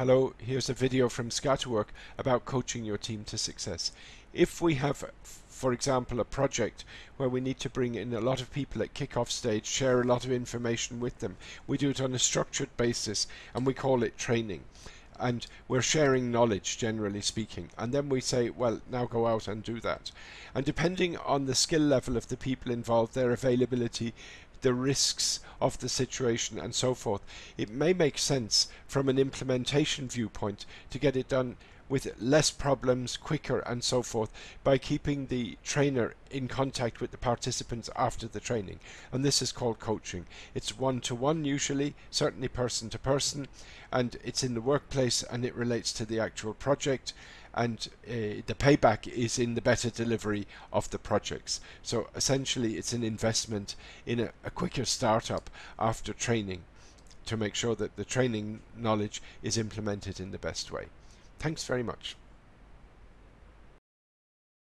Hello, here's a video from Scatterwork about coaching your team to success. If we have, for example, a project where we need to bring in a lot of people at kick-off stage, share a lot of information with them, we do it on a structured basis and we call it training. And we're sharing knowledge generally speaking. And then we say well now go out and do that. And depending on the skill level of the people involved their availability the risks of the situation and so forth it may make sense from an implementation viewpoint to get it done with less problems, quicker and so forth by keeping the trainer in contact with the participants after the training. And this is called coaching. It's one-to-one -one usually, certainly person to person, and it's in the workplace and it relates to the actual project and uh, the payback is in the better delivery of the projects. So essentially it's an investment in a, a quicker startup after training to make sure that the training knowledge is implemented in the best way. Thanks very much.